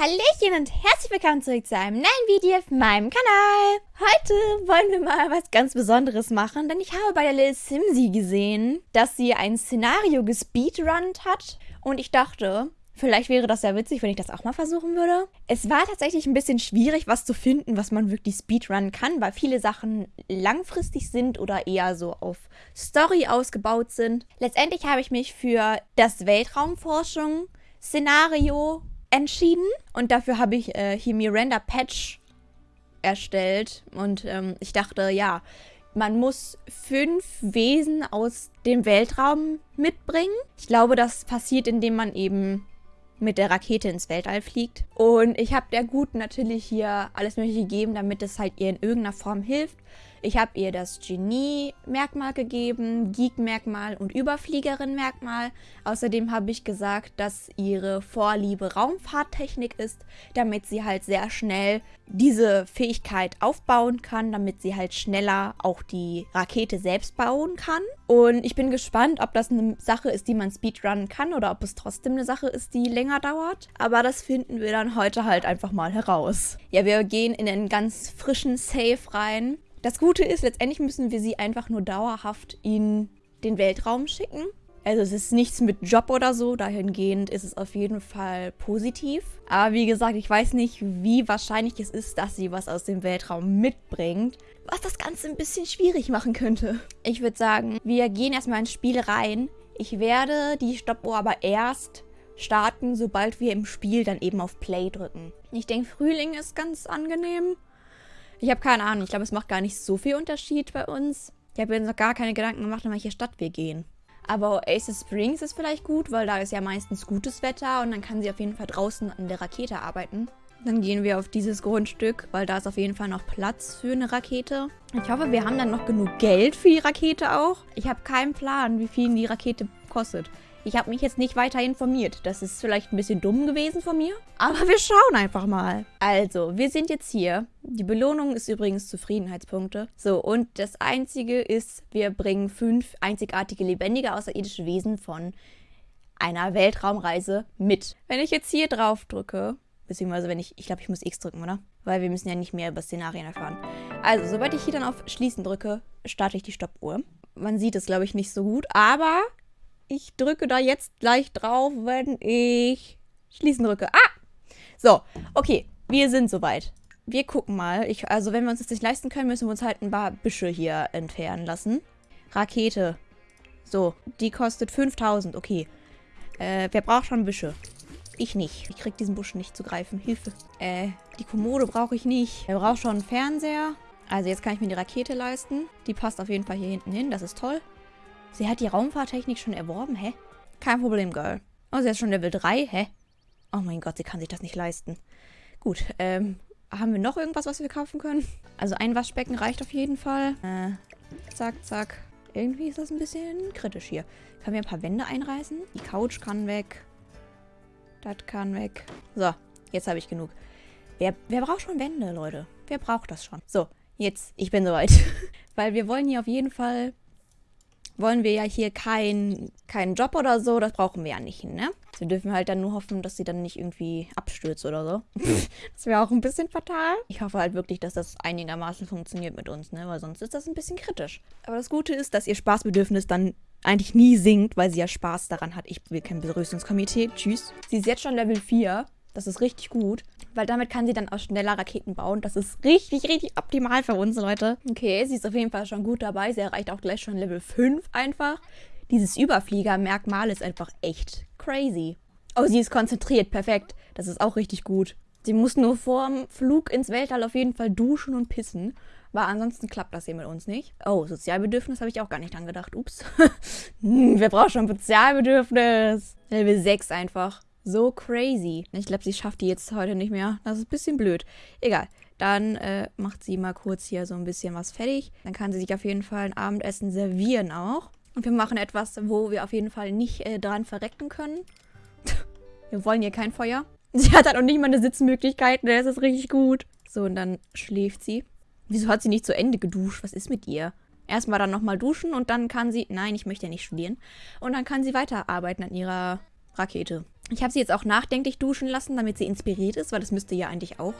Hallöchen und herzlich willkommen zurück zu einem neuen Video auf meinem Kanal. Heute wollen wir mal was ganz Besonderes machen, denn ich habe bei der Lil Simsi gesehen, dass sie ein Szenario gespeedrunnt hat und ich dachte, vielleicht wäre das ja witzig, wenn ich das auch mal versuchen würde. Es war tatsächlich ein bisschen schwierig, was zu finden, was man wirklich speedrunnen kann, weil viele Sachen langfristig sind oder eher so auf Story ausgebaut sind. Letztendlich habe ich mich für das Weltraumforschung Szenario entschieden und dafür habe ich äh, hier Miranda Patch erstellt und ähm, ich dachte, ja, man muss fünf Wesen aus dem Weltraum mitbringen. Ich glaube, das passiert, indem man eben mit der Rakete ins Weltall fliegt. Und ich habe der Guten natürlich hier alles mögliche gegeben, damit es halt ihr in irgendeiner Form hilft. Ich habe ihr das Genie-Merkmal gegeben, Geek-Merkmal und Überfliegerin-Merkmal. Außerdem habe ich gesagt, dass ihre Vorliebe Raumfahrttechnik ist, damit sie halt sehr schnell diese Fähigkeit aufbauen kann, damit sie halt schneller auch die Rakete selbst bauen kann. Und ich bin gespannt, ob das eine Sache ist, die man speedrunnen kann oder ob es trotzdem eine Sache ist, die länger dauert. Aber das finden wir dann heute halt einfach mal heraus. Ja, wir gehen in einen ganz frischen Safe rein. Das Gute ist, letztendlich müssen wir sie einfach nur dauerhaft in den Weltraum schicken. Also es ist nichts mit Job oder so, dahingehend ist es auf jeden Fall positiv. Aber wie gesagt, ich weiß nicht, wie wahrscheinlich es ist, dass sie was aus dem Weltraum mitbringt, was das Ganze ein bisschen schwierig machen könnte. Ich würde sagen, wir gehen erstmal ins Spiel rein. Ich werde die Stoppuhr aber erst starten, sobald wir im Spiel dann eben auf Play drücken. Ich denke, Frühling ist ganz angenehm. Ich habe keine Ahnung. Ich glaube, es macht gar nicht so viel Unterschied bei uns. Ich habe mir noch gar keine Gedanken gemacht, in welche Stadt wir gehen. Aber Oasis Springs ist vielleicht gut, weil da ist ja meistens gutes Wetter und dann kann sie auf jeden Fall draußen an der Rakete arbeiten. Dann gehen wir auf dieses Grundstück, weil da ist auf jeden Fall noch Platz für eine Rakete. Ich hoffe, wir haben dann noch genug Geld für die Rakete auch. Ich habe keinen Plan, wie viel die Rakete kostet. Ich habe mich jetzt nicht weiter informiert. Das ist vielleicht ein bisschen dumm gewesen von mir. Aber wir schauen einfach mal. Also, wir sind jetzt hier. Die Belohnung ist übrigens Zufriedenheitspunkte. So, und das Einzige ist, wir bringen fünf einzigartige lebendige außerirdische Wesen von einer Weltraumreise mit. Wenn ich jetzt hier drauf drücke, beziehungsweise wenn ich, ich glaube, ich muss X drücken, oder? Weil wir müssen ja nicht mehr über Szenarien erfahren. Also, sobald ich hier dann auf Schließen drücke, starte ich die Stoppuhr. Man sieht es, glaube ich, nicht so gut, aber ich drücke da jetzt gleich drauf, wenn ich schließen drücke. Ah! So, okay, wir sind soweit. Wir gucken mal. Ich, also wenn wir uns das nicht leisten können, müssen wir uns halt ein paar Büsche hier entfernen lassen. Rakete. So, die kostet 5000. Okay. Äh, wer braucht schon Büsche? Ich nicht. Ich krieg diesen Busch nicht zu greifen. Hilfe. Äh, die Kommode brauche ich nicht. Wer braucht schon einen Fernseher? Also jetzt kann ich mir die Rakete leisten. Die passt auf jeden Fall hier hinten hin. Das ist toll. Sie hat die Raumfahrttechnik schon erworben, hä? Kein Problem, Girl. Oh, sie ist schon Level 3, hä? Oh mein Gott, sie kann sich das nicht leisten. Gut, ähm, haben wir noch irgendwas, was wir kaufen können? Also ein Waschbecken reicht auf jeden Fall. Äh, zack, zack. Irgendwie ist das ein bisschen kritisch hier. Können wir ein paar Wände einreißen? Die Couch kann weg. Das kann weg. So, jetzt habe ich genug. Wer, wer braucht schon Wände, Leute? Wer braucht das schon? So, jetzt, ich bin soweit. Weil wir wollen hier auf jeden Fall wollen wir ja hier keinen kein Job oder so, das brauchen wir ja nicht, ne? Wir dürfen halt dann nur hoffen, dass sie dann nicht irgendwie abstürzt oder so. das wäre auch ein bisschen fatal. Ich hoffe halt wirklich, dass das einigermaßen funktioniert mit uns, ne? Weil sonst ist das ein bisschen kritisch. Aber das Gute ist, dass ihr Spaßbedürfnis dann eigentlich nie sinkt, weil sie ja Spaß daran hat. Ich will kein Begrüßungskomitee. Tschüss. Sie ist jetzt schon Level 4. Das ist richtig gut, weil damit kann sie dann auch schneller Raketen bauen. Das ist richtig, richtig optimal für uns, Leute. Okay, sie ist auf jeden Fall schon gut dabei. Sie erreicht auch gleich schon Level 5 einfach. Dieses Überflieger-Merkmal ist einfach echt crazy. Oh, sie ist konzentriert. Perfekt. Das ist auch richtig gut. Sie muss nur vorm Flug ins Weltall auf jeden Fall duschen und pissen. Weil ansonsten klappt das hier mit uns nicht. Oh, Sozialbedürfnis habe ich auch gar nicht angedacht. Ups. hm, wer braucht schon Sozialbedürfnis? Level 6 einfach. So crazy. Ich glaube, sie schafft die jetzt heute nicht mehr. Das ist ein bisschen blöd. Egal. Dann äh, macht sie mal kurz hier so ein bisschen was fertig. Dann kann sie sich auf jeden Fall ein Abendessen servieren auch. Und wir machen etwas, wo wir auf jeden Fall nicht äh, dran verrecken können. wir wollen hier kein Feuer. Sie hat halt auch nicht mal eine Sitzmöglichkeit. Das ist richtig gut. So, und dann schläft sie. Wieso hat sie nicht zu Ende geduscht? Was ist mit ihr? Erstmal dann nochmal duschen und dann kann sie... Nein, ich möchte ja nicht studieren. Und dann kann sie weiterarbeiten an ihrer Rakete. Ich habe sie jetzt auch nachdenklich duschen lassen, damit sie inspiriert ist, weil das müsste ja eigentlich auch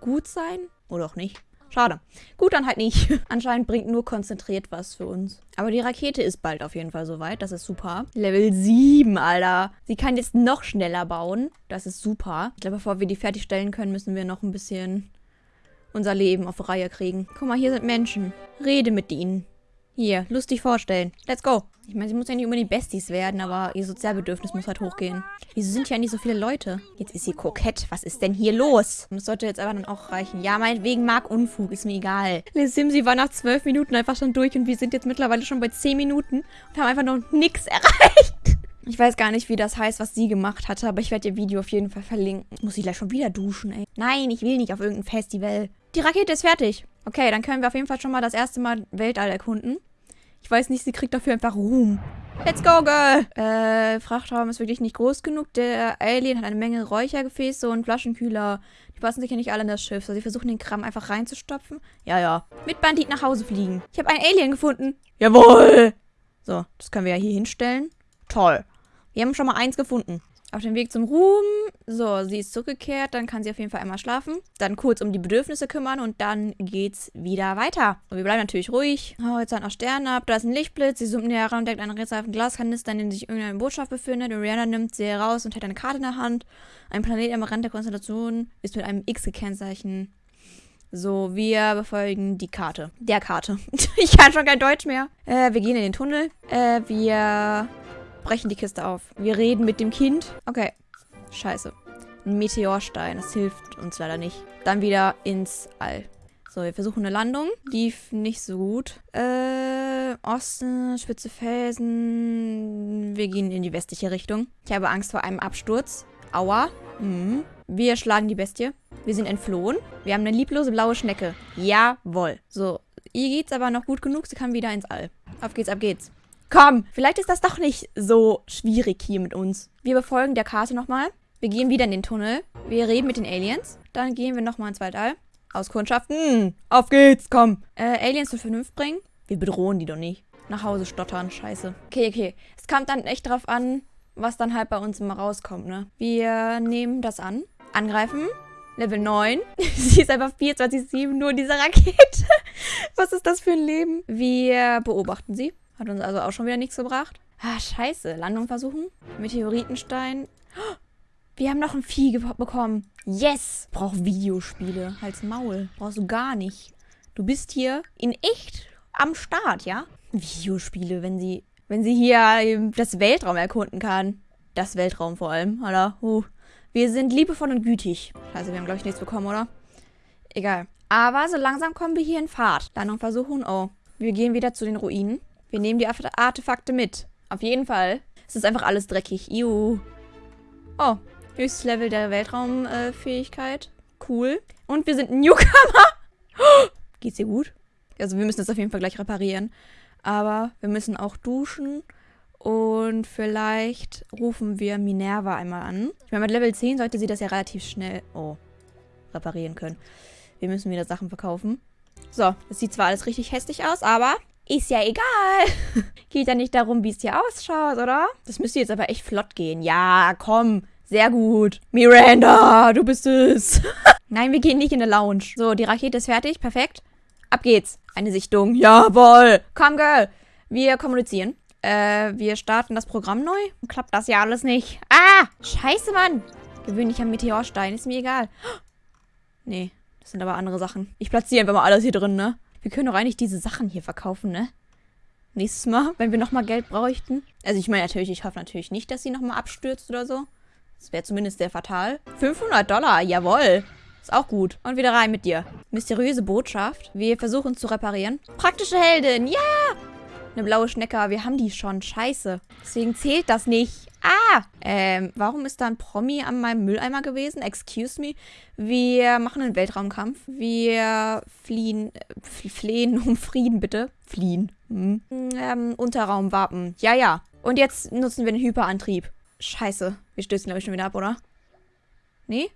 gut sein. Oder auch nicht. Schade. Gut, dann halt nicht. Anscheinend bringt nur konzentriert was für uns. Aber die Rakete ist bald auf jeden Fall soweit. Das ist super. Level 7, Alter. Sie kann jetzt noch schneller bauen. Das ist super. Ich glaube, bevor wir die fertigstellen können, müssen wir noch ein bisschen unser Leben auf Reihe kriegen. Guck mal, hier sind Menschen. Rede mit ihnen. Hier, lustig vorstellen. Let's go. Ich meine, sie muss ja nicht unbedingt Besties werden, aber ihr Sozialbedürfnis muss halt hochgehen. Wieso sind hier nicht so viele Leute? Jetzt ist sie kokett. Was ist denn hier los? Das sollte jetzt aber dann auch reichen. Ja, meinetwegen mag Unfug. Ist mir egal. Le Simsi war nach zwölf Minuten einfach schon durch und wir sind jetzt mittlerweile schon bei zehn Minuten und haben einfach noch nichts erreicht. Ich weiß gar nicht, wie das heißt, was sie gemacht hatte, aber ich werde ihr Video auf jeden Fall verlinken. Muss ich gleich schon wieder duschen, ey. Nein, ich will nicht auf irgendein Festival. Die Rakete ist fertig. Okay, dann können wir auf jeden Fall schon mal das erste Mal Weltall erkunden. Ich weiß nicht, sie kriegt dafür einfach Ruhm. Let's go, Girl! Äh, Frachtraum ist wirklich nicht groß genug. Der Alien hat eine Menge Räuchergefäße und Flaschenkühler. Die passen sicher nicht alle in das Schiff. So, sie versuchen den Kram einfach reinzustopfen. Ja, ja. Mit Bandit nach Hause fliegen. Ich habe einen Alien gefunden. Jawohl! So, das können wir ja hier hinstellen. Toll. Wir haben schon mal eins gefunden. Auf dem Weg zum Ruhm. So, sie ist zurückgekehrt. Dann kann sie auf jeden Fall einmal schlafen. Dann kurz um die Bedürfnisse kümmern und dann geht's wieder weiter. Und wir bleiben natürlich ruhig. Horizont noch Sterne ab. Da ist ein Lichtblitz. Sie zoomt näher ran und deckt einen rätselhaften Glaskanister, in dem sich irgendeine Botschaft befindet. Und Rihanna nimmt sie heraus und hält eine Karte in der Hand. Ein Planet am Rand der Konstellation ist mit einem X gekennzeichnet. So, wir befolgen die Karte. Der Karte. ich kann schon kein Deutsch mehr. Äh, wir gehen in den Tunnel. Äh, wir brechen die Kiste auf. Wir reden mit dem Kind. Okay. Scheiße. Ein Meteorstein. Das hilft uns leider nicht. Dann wieder ins All. So, wir versuchen eine Landung. Lief nicht so gut. Äh, Osten, spitze Felsen. Wir gehen in die westliche Richtung. Ich habe Angst vor einem Absturz. Aua. Mhm. Wir schlagen die Bestie. Wir sind entflohen. Wir haben eine lieblose blaue Schnecke. Jawohl. So, ihr geht's aber noch gut genug. Sie kann wieder ins All. Auf geht's, ab geht's. Komm, vielleicht ist das doch nicht so schwierig hier mit uns. Wir befolgen der Karte nochmal. Wir gehen wieder in den Tunnel. Wir reden mit den Aliens. Dann gehen wir nochmal ins Weltall. Auskundschaften. Auf geht's, komm. Äh, Aliens zur Vernunft bringen. Wir bedrohen die doch nicht. Nach Hause stottern, scheiße. Okay, okay. Es kommt dann echt drauf an, was dann halt bei uns immer rauskommt, ne? Wir nehmen das an. Angreifen. Level 9. Sie ist einfach 24-7 nur in dieser Rakete. was ist das für ein Leben? Wir beobachten sie. Hat uns also auch schon wieder nichts gebracht. Ah, scheiße. Landung versuchen. Meteoritenstein. Wir haben noch ein Vieh bekommen. Yes! Brauch Videospiele. Halt's Maul. Brauchst du gar nicht. Du bist hier in echt am Start, ja? Videospiele, wenn sie, wenn sie hier das Weltraum erkunden kann. Das Weltraum vor allem, oder? Uh. Wir sind liebevoll und gütig. Scheiße, wir haben, glaube ich, nichts bekommen, oder? Egal. Aber so langsam kommen wir hier in Fahrt. Landung versuchen. Oh. Wir gehen wieder zu den Ruinen. Wir nehmen die Artefakte mit. Auf jeden Fall. Es ist einfach alles dreckig. Iu. Oh, höchstes Level der Weltraumfähigkeit. Äh, cool. Und wir sind Newcomer. Geht's dir gut? Also wir müssen das auf jeden Fall gleich reparieren. Aber wir müssen auch duschen. Und vielleicht rufen wir Minerva einmal an. Ich meine, mit Level 10 sollte sie das ja relativ schnell... Oh, reparieren können. Wir müssen wieder Sachen verkaufen. So, das sieht zwar alles richtig hässlich aus, aber ist ja egal. Geht ja nicht darum, wie es hier ausschaut, oder? Das müsste jetzt aber echt flott gehen. Ja, komm. Sehr gut. Miranda, du bist es. Nein, wir gehen nicht in eine Lounge. So, die Rakete ist fertig. Perfekt. Ab geht's. Eine Sichtung. Jawohl. Komm, Girl. Wir kommunizieren. Äh, wir starten das Programm neu. Klappt das ja alles nicht. Ah! Scheiße, Mann. Gewöhnlicher Meteorstein. Ist mir egal. Nee, das sind aber andere Sachen. Ich platziere einfach mal alles hier drin, ne? Wir können doch eigentlich diese Sachen hier verkaufen, ne? Nächstes Mal, wenn wir nochmal Geld bräuchten. Also ich meine natürlich, ich hoffe natürlich nicht, dass sie nochmal abstürzt oder so. Das wäre zumindest sehr fatal. 500 Dollar, jawohl. Ist auch gut. Und wieder rein mit dir. Mysteriöse Botschaft. Wir versuchen zu reparieren. Praktische Heldin, ja! Eine blaue Schnecke, wir haben die schon. Scheiße. Deswegen zählt das nicht. Ah! Ähm, warum ist da ein Promi an meinem Mülleimer gewesen? Excuse me. Wir machen einen Weltraumkampf. Wir fliehen, äh, flehen um Frieden, bitte. Fliehen. Hm. Ähm, Unterraumwappen. Ja, ja. Und jetzt nutzen wir den Hyperantrieb. Scheiße. Wir stößen, glaube ich, schon wieder ab, oder? Nee?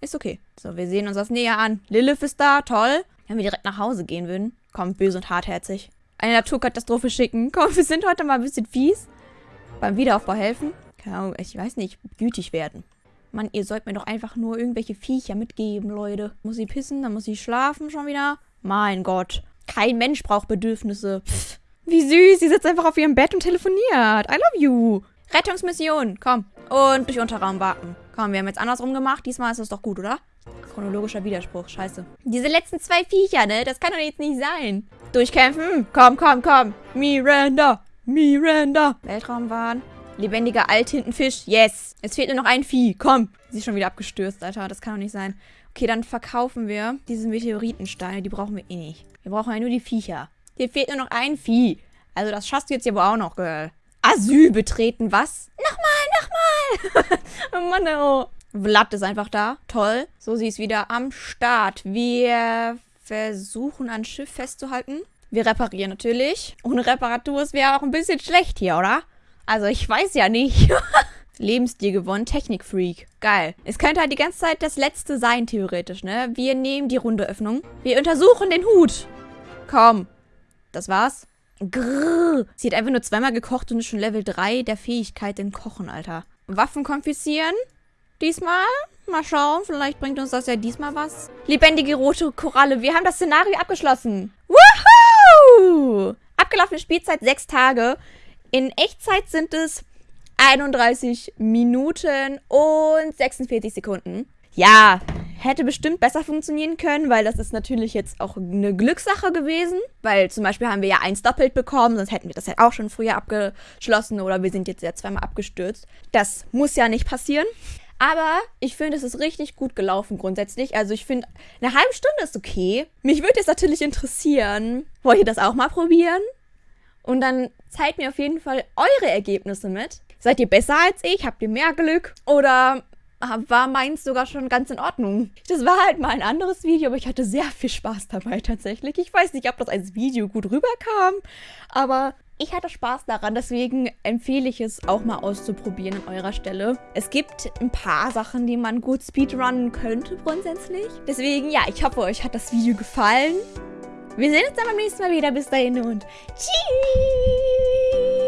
Ist okay. So, wir sehen uns das näher an. Lilith ist da, toll. Wenn wir direkt nach Hause gehen würden. Komm, böse und hartherzig. Eine Naturkatastrophe schicken. Komm, wir sind heute mal ein bisschen fies. Beim Wiederaufbau helfen. ich weiß nicht, gütig werden. Mann, ihr sollt mir doch einfach nur irgendwelche Viecher mitgeben, Leute. Muss sie pissen, dann muss sie schlafen schon wieder. Mein Gott. Kein Mensch braucht Bedürfnisse. Pff, wie süß, sie sitzt einfach auf ihrem Bett und telefoniert. I love you. Rettungsmission, komm. Und durch Unterraum warten. Komm, wir haben jetzt andersrum gemacht. Diesmal ist es doch gut, oder? Chronologischer Widerspruch, scheiße. Diese letzten zwei Viecher, ne? Das kann doch jetzt nicht sein. Durchkämpfen. Komm, komm, komm. Miranda. Miranda. Weltraumwahn. Lebendiger Althintenfisch. Yes. Es fehlt nur noch ein Vieh. Komm. Sie ist schon wieder abgestürzt, Alter. Das kann doch nicht sein. Okay, dann verkaufen wir diese Meteoritensteine. Die brauchen wir eh nicht. Wir brauchen ja nur die Viecher. Hier fehlt nur noch ein Vieh. Also das schaffst du jetzt ja wohl auch noch, Girl. Asyl betreten, was? Nochmal, nochmal. oh Mann, oh. Vlad ist einfach da. Toll. So, sie ist wieder am Start. Wir versuchen, ein Schiff festzuhalten. Wir reparieren natürlich. Ohne Reparatur ist wäre auch ein bisschen schlecht hier, oder? Also, ich weiß ja nicht. Lebensstil gewonnen, Technikfreak. Geil. Es könnte halt die ganze Zeit das letzte sein, theoretisch, ne? Wir nehmen die Rundeöffnung. Wir untersuchen den Hut. Komm. Das war's. Grrr. Sie hat einfach nur zweimal gekocht und ist schon Level 3 der Fähigkeit in Kochen, Alter. Waffen konfiszieren. Diesmal. Mal schauen, vielleicht bringt uns das ja diesmal was. Lebendige rote Koralle. Wir haben das Szenario abgeschlossen. Woohoo! Abgelaufene Spielzeit 6 Tage. In Echtzeit sind es 31 Minuten und 46 Sekunden. Ja, hätte bestimmt besser funktionieren können, weil das ist natürlich jetzt auch eine Glückssache gewesen. Weil zum Beispiel haben wir ja eins doppelt bekommen, sonst hätten wir das ja auch schon früher abgeschlossen oder wir sind jetzt ja zweimal abgestürzt. Das muss ja nicht passieren. Aber ich finde, es ist richtig gut gelaufen grundsätzlich. Also ich finde, eine halbe Stunde ist okay. Mich würde jetzt natürlich interessieren, wollt ihr das auch mal probieren? Und dann zeigt mir auf jeden Fall eure Ergebnisse mit. Seid ihr besser als ich? Habt ihr mehr Glück? Oder war meins sogar schon ganz in Ordnung. Das war halt mal ein anderes Video, aber ich hatte sehr viel Spaß dabei tatsächlich. Ich weiß nicht, ob das als Video gut rüberkam, aber ich hatte Spaß daran, deswegen empfehle ich es auch mal auszuprobieren an eurer Stelle. Es gibt ein paar Sachen, die man gut speedrunnen könnte grundsätzlich. Deswegen, ja, ich hoffe, euch hat das Video gefallen. Wir sehen uns dann beim nächsten Mal wieder. Bis dahin und tschüss!